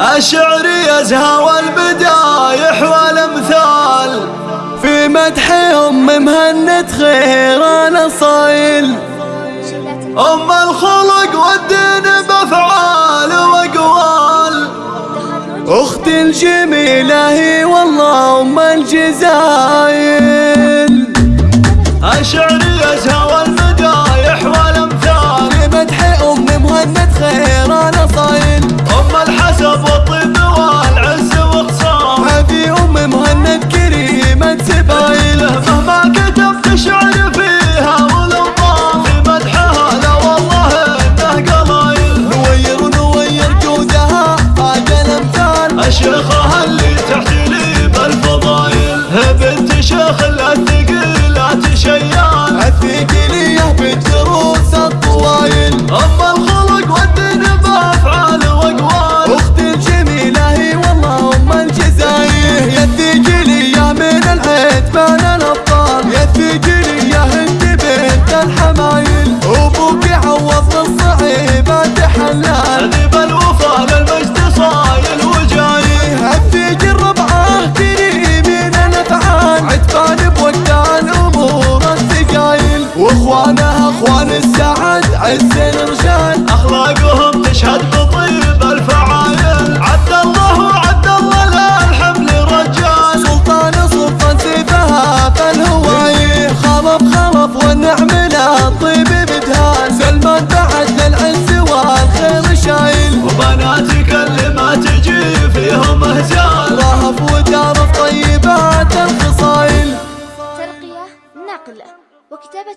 الشعر يزهى والبدايح والأمثال. في مدح ام مهند خيران صايل أم الخلق والدين بأفعال وأقوال. اخت الجميلة هي والله أم الجزايل اشيخها اللي تحتلي بالفضايل. بنت شيخ الثقيلات شيان الثقيلية بالدروس الطوايل أما الخلق والدين بأفعال وأقوال. أخت الجميلة هي والله أم الجزاير يا الثقيلية من العتبان الأبطال. يا الثقيلية حسين رجال أخلاقهم تشهد بطيب الفعايل عبد الله وعبد الله لا الحمل رجال سلطان سلطان سيفها فالهوايه خلف خلف والنعم لا الطيب بدهان سلمان بعد للعز والخير شايل. وبناتك اللي ما تجي فيهم اهزال رهف وتعرف طيبات الخصال ترقية نقلة وكتابة